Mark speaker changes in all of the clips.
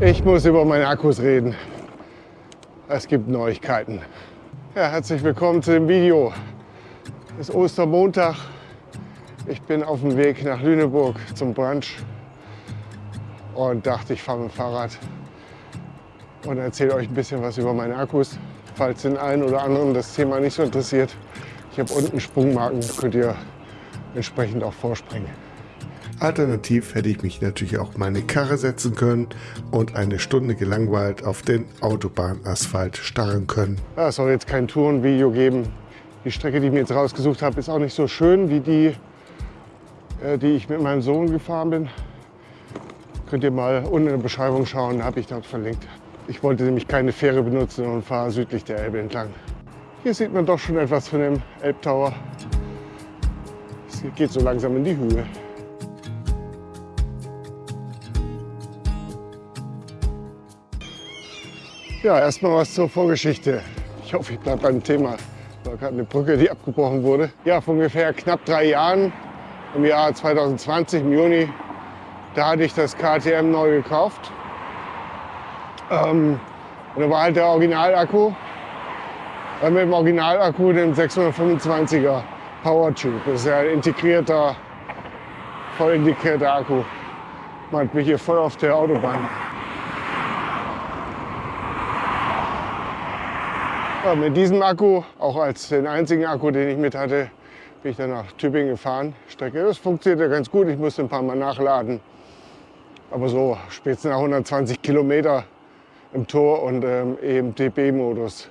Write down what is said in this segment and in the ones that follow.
Speaker 1: Ich muss über meine Akkus reden. Es gibt Neuigkeiten. Ja, herzlich willkommen zu dem Video. Es ist Ostermontag. Ich bin auf dem Weg nach Lüneburg zum Brunch und dachte, ich fahre mit dem Fahrrad und erzähle euch ein bisschen was über meine Akkus. Falls den einen oder anderen das Thema nicht so interessiert, ich habe unten Sprungmarken, könnt ihr entsprechend auch vorspringen.
Speaker 2: Alternativ hätte ich mich natürlich auch meine Karre setzen können und eine Stunde gelangweilt auf den Autobahnasphalt starren können.
Speaker 1: Es soll jetzt kein Tourenvideo geben. Die Strecke, die ich mir jetzt rausgesucht habe, ist auch nicht so schön wie die, äh, die ich mit meinem Sohn gefahren bin. Könnt ihr mal unten in der Beschreibung schauen, habe ich dort verlinkt. Ich wollte nämlich keine Fähre benutzen und fahre südlich der Elbe entlang. Hier sieht man doch schon etwas von dem Elbtower. Es geht so langsam in die Höhe. Ja, erstmal was zur Vorgeschichte. Ich hoffe, ich bleibe beim Thema. War gerade eine Brücke, die abgebrochen wurde. Ja, vor ungefähr knapp drei Jahren, im Jahr 2020, im Juni, da hatte ich das KTM neu gekauft. Ähm, und da war halt der Originalakku. Äh, mit dem Originalakku, dem 625er Powertube. Das ist ja ein integrierter, voll integrierter Akku. Man bin hier voll auf der Autobahn. Ja, mit diesem Akku, auch als den einzigen Akku, den ich mit hatte, bin ich dann nach Tübingen gefahren. Strecke, das funktionierte ganz gut. Ich musste ein paar Mal nachladen. Aber so spätestens nach 120 Kilometer im Tor und ähm, im DB-Modus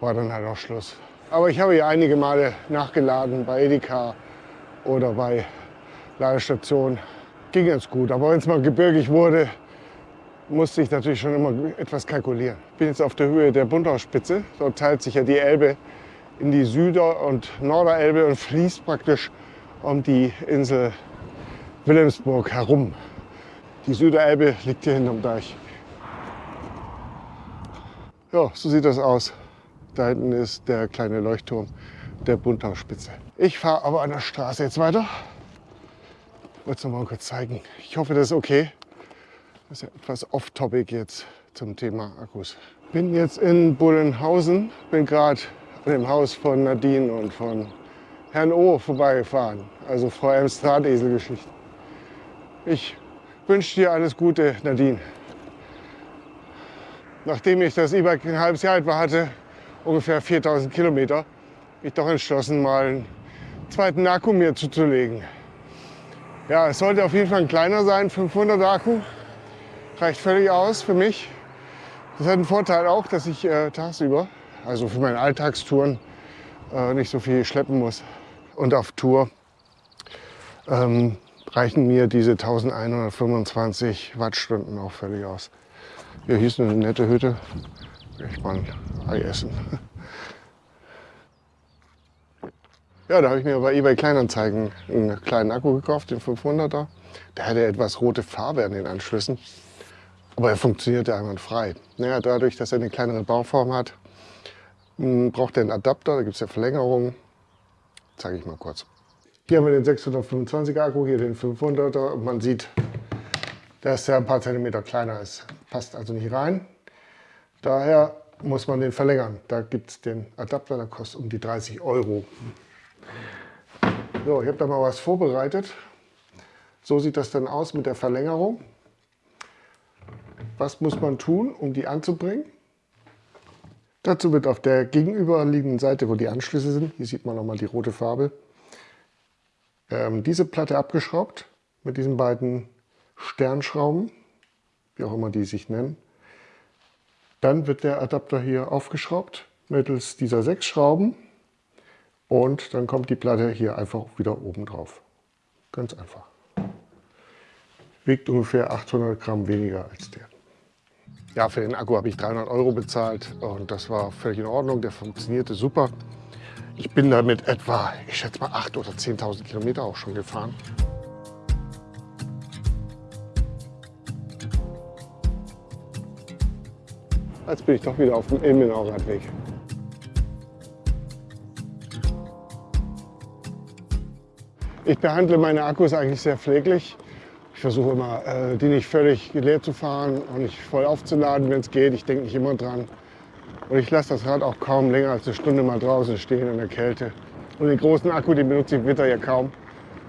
Speaker 1: war dann halt auch Schluss. Aber ich habe hier einige Male nachgeladen bei Edeka oder bei Ladestationen. Ging ganz gut. Aber wenn es mal gebirgig wurde, musste ich natürlich schon immer etwas kalkulieren. Ich bin jetzt auf der Höhe der Bunthauspitze. Dort teilt sich ja die Elbe in die Süder- und Norderelbe und fließt praktisch um die Insel Wilhelmsburg herum. Die Süderelbe liegt hier hinterm Deich. Ja, so sieht das aus. Da hinten ist der kleine Leuchtturm der Bunthauspitze. Ich fahre aber an der Straße jetzt weiter. Ich wollte es noch mal kurz zeigen. Ich hoffe, das ist okay. Das ist ja etwas off-topic jetzt zum Thema Akkus. Bin jetzt in Bullenhausen, bin gerade an dem Haus von Nadine und von Herrn O vorbeigefahren. Also Frau Ems Drahtesel-Geschichte. Ich wünsche dir alles Gute, Nadine. Nachdem ich das E-Bike ein halbes Jahr alt war, hatte, ungefähr 4000 Kilometer, ich doch entschlossen, mal einen zweiten Akku mir zuzulegen. Ja, es sollte auf jeden Fall ein kleiner sein, 500 Akku reicht völlig aus für mich. Das hat einen Vorteil auch, dass ich äh, tagsüber, also für meine Alltagstouren, äh, nicht so viel schleppen muss. Und auf Tour ähm, reichen mir diese 1125 Wattstunden auch völlig aus. Hier hieß eine nette Hütte. Ich mal ein Ei essen. Ja, da habe ich mir bei eBay Kleinanzeigen einen kleinen Akku gekauft, den 500er. Der hatte etwas rote Farbe an den Anschlüssen. Aber er funktioniert ja einwandfrei. Naja, dadurch, dass er eine kleinere Bauform hat, hm, braucht er einen Adapter, da gibt es ja Verlängerungen. Zeige ich mal kurz. Hier haben wir den 625 Akku, hier den 500er und man sieht, dass der ein paar Zentimeter kleiner ist. Passt also nicht rein. Daher muss man den verlängern. Da gibt es den Adapter, der kostet um die 30 Euro. So, ich habe da mal was vorbereitet. So sieht das dann aus mit der Verlängerung. Was muss man tun, um die anzubringen? Dazu wird auf der gegenüberliegenden Seite, wo die Anschlüsse sind, hier sieht man nochmal die rote Farbe, ähm, diese Platte abgeschraubt mit diesen beiden Sternschrauben, wie auch immer die sich nennen. Dann wird der Adapter hier aufgeschraubt mittels dieser sechs Schrauben und dann kommt die Platte hier einfach wieder oben drauf. Ganz einfach. Wiegt ungefähr 800 Gramm weniger als der. Ja, für den Akku habe ich 300 Euro bezahlt und das war völlig in Ordnung. Der funktionierte super. Ich bin damit etwa, ich schätze mal 8.000 oder 10.000 Kilometer auch schon gefahren. Jetzt bin ich doch wieder auf dem Ilmenauer Radweg. Ich behandle meine Akkus eigentlich sehr pfleglich. Ich versuche immer, äh, die nicht völlig leer zu fahren und nicht voll aufzuladen, wenn es geht. Ich denke nicht immer dran. Und ich lasse das Rad auch kaum länger als eine Stunde mal draußen stehen in der Kälte. Und den großen Akku, den benutze ich im Winter ja kaum,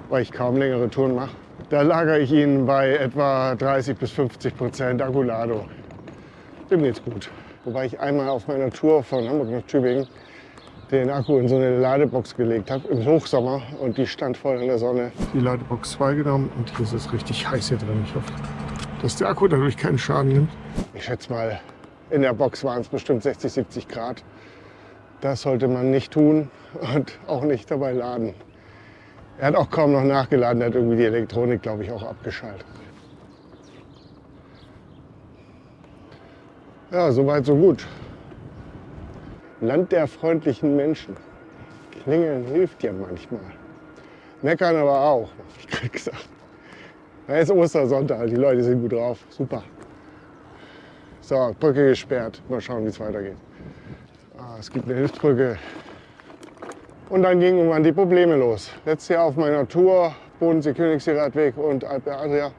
Speaker 1: weil ich kaum längere Touren mache. Da lagere ich ihn bei etwa 30 bis 50 Prozent Akkuladung. Dem geht's gut. Wobei ich einmal auf meiner Tour von Hamburg nach Tübingen den Akku in so eine Ladebox gelegt habe im Hochsommer und die stand voll in der Sonne. Die Ladebox 2 genommen und hier ist es richtig heiß hier drin. Ich hoffe, dass der Akku dadurch keinen Schaden nimmt. Ich schätze mal, in der Box waren es bestimmt 60, 70 Grad. Das sollte man nicht tun und auch nicht dabei laden. Er hat auch kaum noch nachgeladen, er hat irgendwie die Elektronik, glaube ich, auch abgeschaltet. Ja, soweit, so gut. Land der freundlichen Menschen. Klingeln hilft ja manchmal. Meckern aber auch, ich gerade gesagt. Ja, ist Ostersonntag, die Leute sind gut drauf. Super. So, Brücke gesperrt. Mal schauen, wie es weitergeht. Ah, es gibt eine Hilfsbrücke. Und dann gingen irgendwann die Probleme los. Letztes Jahr auf meiner Tour, Bodensee, Königssee, Radweg und Alpe Adria.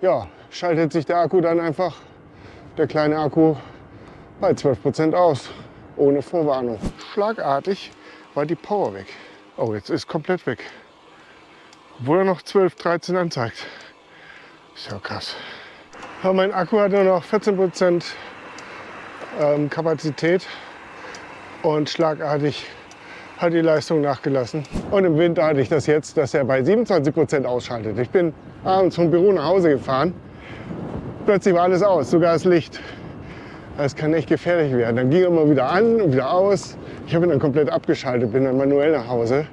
Speaker 1: Ja, schaltet sich der Akku dann einfach, der kleine Akku, bei 12% aus ohne Vorwarnung. Schlagartig war die Power weg. Oh, jetzt ist komplett weg. Obwohl er noch 12, 13 anzeigt. Ist ja krass. Aber mein Akku hat nur noch 14% ähm, Kapazität und schlagartig hat die Leistung nachgelassen. Und im Winter hatte ich das jetzt, dass er bei 27% ausschaltet. Ich bin abends vom Büro nach Hause gefahren. Plötzlich war alles aus, sogar das Licht. Das kann echt gefährlich werden. Dann ging er immer wieder an und wieder aus. Ich habe ihn dann komplett abgeschaltet, bin dann manuell nach Hause.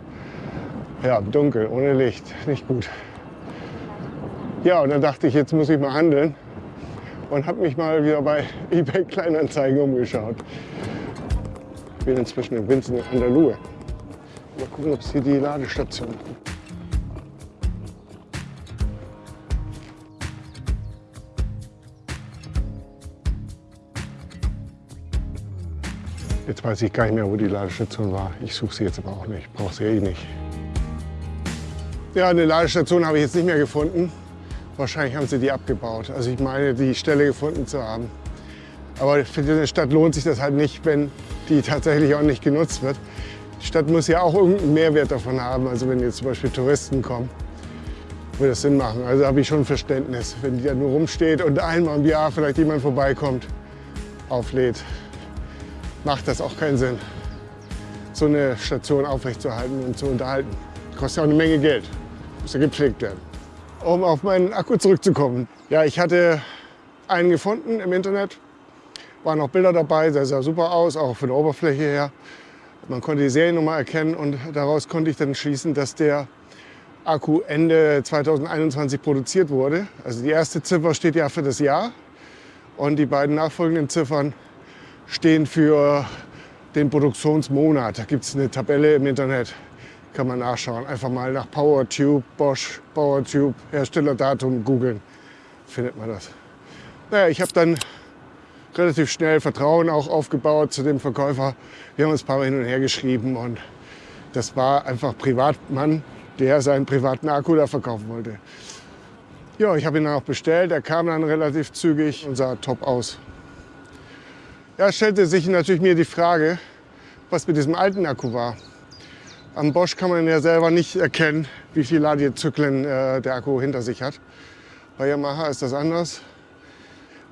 Speaker 1: Ja, dunkel, ohne Licht, nicht gut. Ja, und dann dachte ich, jetzt muss ich mal handeln und habe mich mal wieder bei eBay Kleinanzeigen umgeschaut. Ich bin inzwischen in Vincent an der Luhe. Mal gucken, ob es hier die Ladestation gibt. Jetzt weiß ich gar nicht mehr, wo die Ladestation war. Ich suche sie jetzt aber auch nicht. Brauche sie eh nicht. Ja, eine Ladestation habe ich jetzt nicht mehr gefunden. Wahrscheinlich haben sie die abgebaut. Also ich meine, die Stelle gefunden zu haben. Aber für diese Stadt lohnt sich das halt nicht, wenn die tatsächlich auch nicht genutzt wird. Die Stadt muss ja auch irgendeinen Mehrwert davon haben. Also wenn jetzt zum Beispiel Touristen kommen, würde das Sinn machen. Also habe ich schon Verständnis. Wenn die da nur rumsteht und einmal im Jahr vielleicht jemand vorbeikommt, auflädt, macht das auch keinen Sinn, so eine Station aufrechtzuerhalten und zu unterhalten. Kostet ja auch eine Menge Geld, muss ja gepflegt werden. Um auf meinen Akku zurückzukommen. Ja, ich hatte einen gefunden im Internet, waren auch Bilder dabei, der sah super aus, auch von der Oberfläche her. Man konnte die Seriennummer erkennen und daraus konnte ich dann schließen, dass der Akku Ende 2021 produziert wurde. Also die erste Ziffer steht ja für das Jahr und die beiden nachfolgenden Ziffern stehen für den Produktionsmonat. Da gibt es eine Tabelle im Internet, kann man nachschauen. Einfach mal nach PowerTube, Bosch, PowerTube, Herstellerdatum googeln, findet man das. Naja, ich habe dann relativ schnell Vertrauen auch aufgebaut zu dem Verkäufer. Wir haben uns ein paar Mal hin und her geschrieben und das war einfach Privatmann, der seinen privaten Akku da verkaufen wollte. Ja, ich habe ihn dann auch bestellt. Er kam dann relativ zügig und sah top aus. Ja, stellte sich natürlich mir die Frage, was mit diesem alten Akku war. Am Bosch kann man ja selber nicht erkennen, wie viele Ladezyklen äh, der Akku hinter sich hat. Bei Yamaha ist das anders.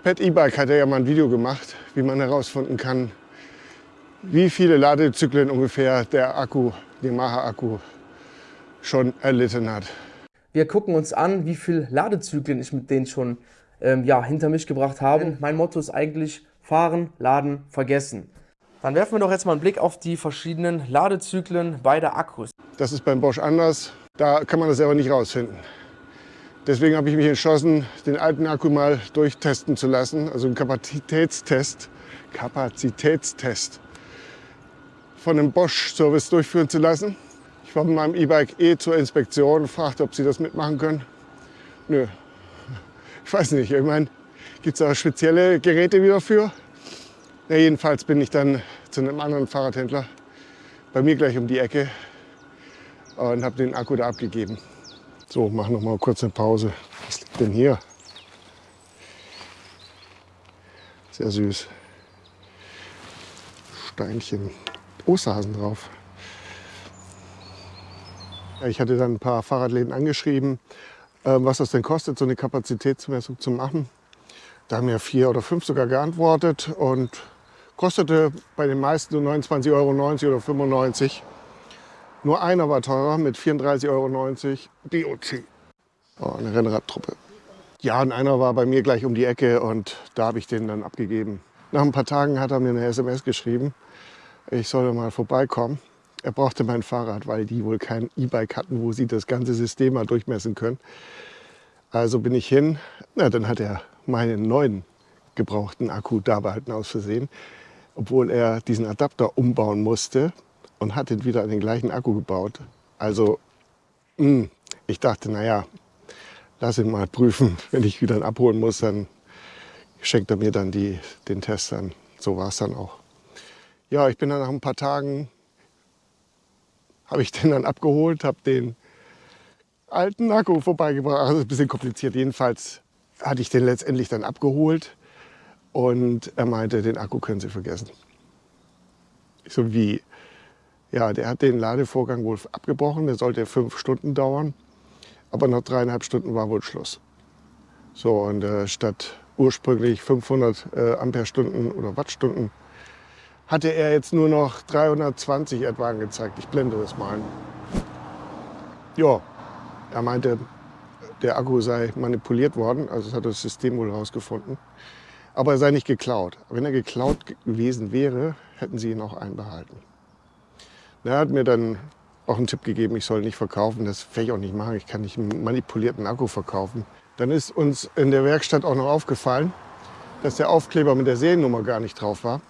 Speaker 1: Pet E-Bike hat ja mal ein Video gemacht, wie man herausfinden kann, wie viele Ladezyklen ungefähr der Akku, Yamaha-Akku, schon erlitten hat.
Speaker 3: Wir gucken uns an, wie viele Ladezyklen ich mit denen schon ähm, ja, hinter mich gebracht habe. Mein Motto ist eigentlich, Fahren, Laden, Vergessen. Dann werfen wir doch jetzt mal einen Blick auf die verschiedenen Ladezyklen beider Akkus.
Speaker 1: Das ist beim Bosch anders. Da kann man das selber nicht rausfinden. Deswegen habe ich mich entschlossen, den alten Akku mal durchtesten zu lassen, also einen Kapazitätstest, Kapazitätstest von einem Bosch-Service durchführen zu lassen. Ich war mit meinem E-Bike eh zur Inspektion, fragte, ob sie das mitmachen können. Nö, ich weiß nicht. Ich meine, Gibt es auch spezielle Geräte wieder für? Ja, jedenfalls bin ich dann zu einem anderen Fahrradhändler bei mir gleich um die Ecke und habe den Akku da abgegeben. So, mach noch mal kurz eine Pause. Was liegt denn hier? Sehr süß. Steinchen. Osterhasen drauf. Ich hatte dann ein paar Fahrradläden angeschrieben, ähm, was das denn kostet, so eine Kapazitätsmessung zu machen. Da haben ja vier oder fünf sogar geantwortet und kostete bei den meisten nur 29,90 Euro oder 95. Nur einer war teurer mit 34,90 Euro. DOC. Oh, eine Rennradtruppe. Ja, und einer war bei mir gleich um die Ecke und da habe ich den dann abgegeben. Nach ein paar Tagen hat er mir eine SMS geschrieben, ich solle mal vorbeikommen. Er brauchte mein Fahrrad, weil die wohl kein E-Bike hatten, wo sie das ganze System mal durchmessen können. Also bin ich hin. Na, dann hat er meinen neuen gebrauchten Akku da behalten aus Versehen, obwohl er diesen Adapter umbauen musste und hat ihn wieder an den gleichen Akku gebaut. Also mh, hm, ich dachte, naja, lass ihn mal prüfen. Wenn ich wieder abholen muss, dann schenkt er mir dann die, den Test an. So war es dann auch. Ja, ich bin dann nach ein paar Tagen habe ich den dann abgeholt, habe den alten Akku vorbeigebracht. Also ein bisschen kompliziert. Jedenfalls hatte ich den letztendlich dann abgeholt und er meinte, den Akku können Sie vergessen. Ich so wie? Ja, der hat den Ladevorgang wohl abgebrochen. Der sollte fünf Stunden dauern. Aber nach dreieinhalb Stunden war wohl Schluss. So, und äh, statt ursprünglich 500 äh, Amperestunden oder Wattstunden hatte er jetzt nur noch 320 etwa angezeigt. Ich blende das mal. Ja, er meinte, der Akku sei manipuliert worden, also das hat das System wohl herausgefunden. Aber er sei nicht geklaut. Wenn er geklaut gewesen wäre, hätten sie ihn auch einbehalten. Er hat mir dann auch einen Tipp gegeben, ich soll nicht verkaufen. Das werde ich auch nicht machen. Ich kann nicht einen manipulierten Akku verkaufen. Dann ist uns in der Werkstatt auch noch aufgefallen, dass der Aufkleber mit der Seriennummer gar nicht drauf war.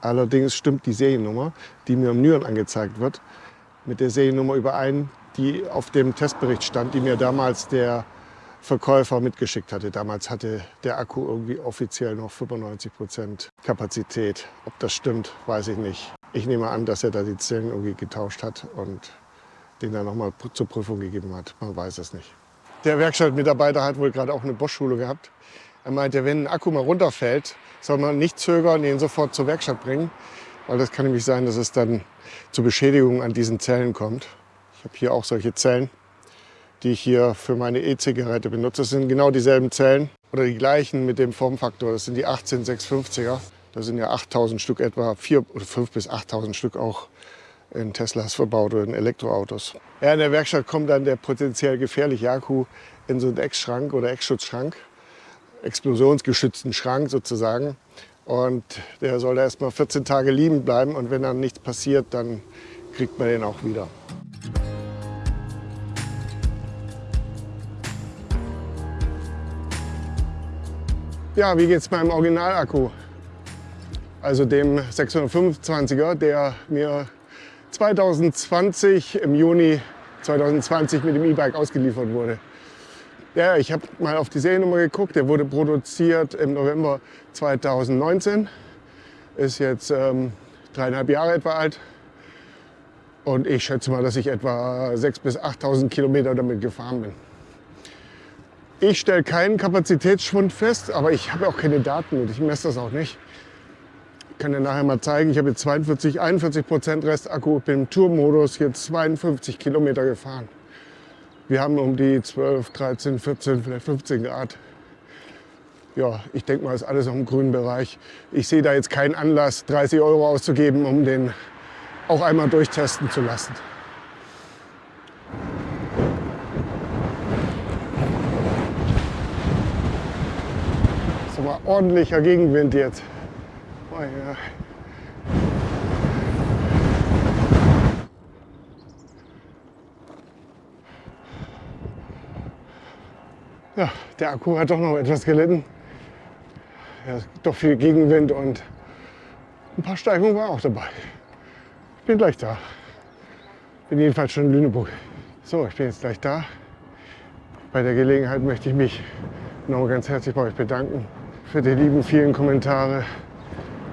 Speaker 1: Allerdings stimmt die Seriennummer, die mir im Nüren angezeigt wird, mit der Seriennummer überein, die auf dem Testbericht stand, die mir damals der Verkäufer mitgeschickt hatte. Damals hatte der Akku irgendwie offiziell noch 95 Prozent Kapazität. Ob das stimmt, weiß ich nicht. Ich nehme an, dass er da die Zellen irgendwie getauscht hat und den dann nochmal zur Prüfung gegeben hat. Man weiß es nicht. Der Werkstattmitarbeiter hat wohl gerade auch eine Bosch-Schule gehabt. Er meinte, wenn ein Akku mal runterfällt, soll man nicht zögern, ihn sofort zur Werkstatt bringen. Weil das kann nämlich sein, dass es dann zu Beschädigungen an diesen Zellen kommt. Ich habe hier auch solche Zellen, die ich hier für meine E-Zigarette benutze. Das sind genau dieselben Zellen oder die gleichen mit dem Formfaktor. Das sind die 18650er. Da sind ja 8000 Stück etwa, 4 oder 5 bis 8000 Stück auch in Teslas verbaut oder in Elektroautos. Ja, in der Werkstatt kommt dann der potenziell gefährliche Akku in so einen Eckschrank oder Eckschutzschrank explosionsgeschützten Schrank sozusagen. Und der soll erst mal 14 Tage liegen bleiben und wenn dann nichts passiert, dann kriegt man den auch wieder. Ja, wie geht es meinem Originalakku? Also dem 625er, der mir 2020 im Juni 2020 mit dem E-Bike ausgeliefert wurde. Ja, ich habe mal auf die Seriennummer geguckt. Der wurde produziert im November 2019. Ist jetzt ähm, dreieinhalb Jahre etwa alt. Und ich schätze mal, dass ich etwa 6.000 bis 8.000 Kilometer damit gefahren bin. Ich stelle keinen Kapazitätsschwund fest, aber ich habe auch keine Daten und ich messe das auch nicht. Ich kann dir nachher mal zeigen, ich habe jetzt 42, 41 Prozent Restakku, bin im Tourmodus jetzt 52 Kilometer gefahren. Wir haben um die 12, 13, 14, vielleicht 15 Grad. Ja, ich denke mal, ist alles noch im grünen Bereich. Ich sehe da jetzt keinen Anlass, 30 Euro auszugeben, um den auch einmal durchtesten zu lassen. Mal ordentlicher Gegenwind jetzt. Oh ja. Ja, der Akku hat doch noch etwas gelitten. Ja, doch viel Gegenwind und ein paar Steigungen war auch dabei. Ich bin gleich da. Bin jedenfalls schon in Lüneburg. So, ich bin jetzt gleich da. Bei der Gelegenheit möchte ich mich nochmal ganz herzlich bei euch bedanken für die lieben vielen Kommentare.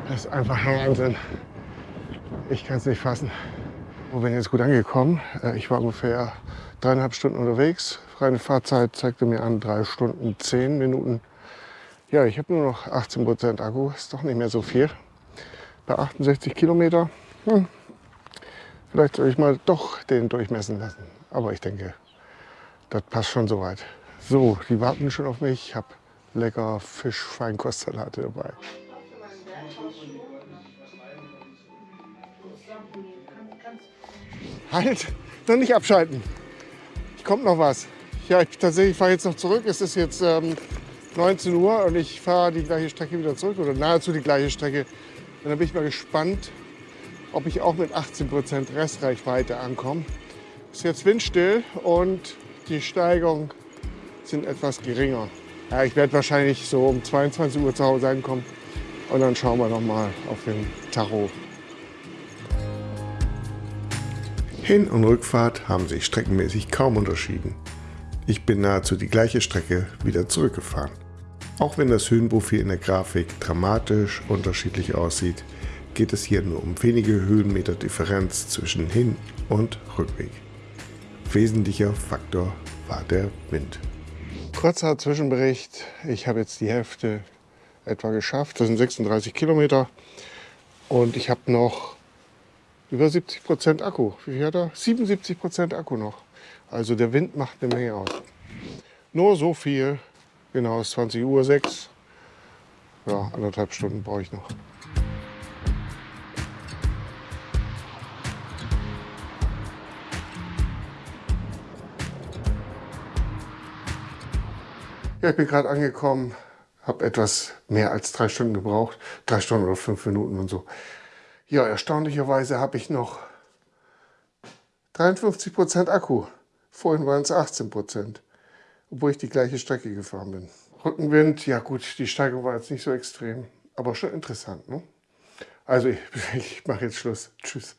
Speaker 1: Das ist einfach Wahnsinn. Ich kann es nicht fassen. Ich bin jetzt gut angekommen. Äh, ich war ungefähr dreieinhalb Stunden unterwegs. Reine Fahrzeit zeigte mir an drei Stunden zehn Minuten. Ja, ich habe nur noch 18 Prozent Akku. Ist doch nicht mehr so viel. Bei 68 Kilometer. Hm. Vielleicht soll ich mal doch den durchmessen lassen. Aber ich denke, das passt schon soweit. So, die warten schon auf mich. Ich habe lecker Fisch-Feinkostsalate dabei. Halt, noch nicht abschalten. Ich kommt noch was. Ja, ich tatsächlich fahre jetzt noch zurück. Es ist jetzt ähm, 19 Uhr und ich fahre die gleiche Strecke wieder zurück oder nahezu die gleiche Strecke. Und dann bin ich mal gespannt, ob ich auch mit 18% Restreichweite ankomme. Ist jetzt windstill und die Steigung sind etwas geringer. Ja, ich werde wahrscheinlich so um 22 Uhr zu Hause ankommen und dann schauen wir noch mal auf den Tacho.
Speaker 2: Hin- und Rückfahrt haben sich streckenmäßig kaum unterschieden. Ich bin nahezu die gleiche Strecke wieder zurückgefahren. Auch wenn das Höhenprofil in der Grafik dramatisch unterschiedlich aussieht, geht es hier nur um wenige Höhenmeter Differenz zwischen Hin- und Rückweg. Wesentlicher Faktor war der Wind.
Speaker 1: Kurzer Zwischenbericht. Ich habe jetzt die Hälfte etwa geschafft. Das sind 36 Kilometer. Und ich habe noch über 70 Prozent Akku. Wie viel hat er? 77 Prozent Akku noch. Also der Wind macht eine Menge aus. Nur so viel. Genau, es ist 20 Uhr 6. Ja, anderthalb Stunden brauche ich noch. Ja, ich bin gerade angekommen, habe etwas mehr als drei Stunden gebraucht. Drei Stunden oder fünf Minuten und so. Ja, erstaunlicherweise habe ich noch 53 Prozent Akku. Vorhin waren es 18%, Prozent, obwohl ich die gleiche Strecke gefahren bin. Rückenwind, ja gut, die Steigung war jetzt nicht so extrem, aber schon interessant. Ne? Also ich, ich mache jetzt Schluss. Tschüss.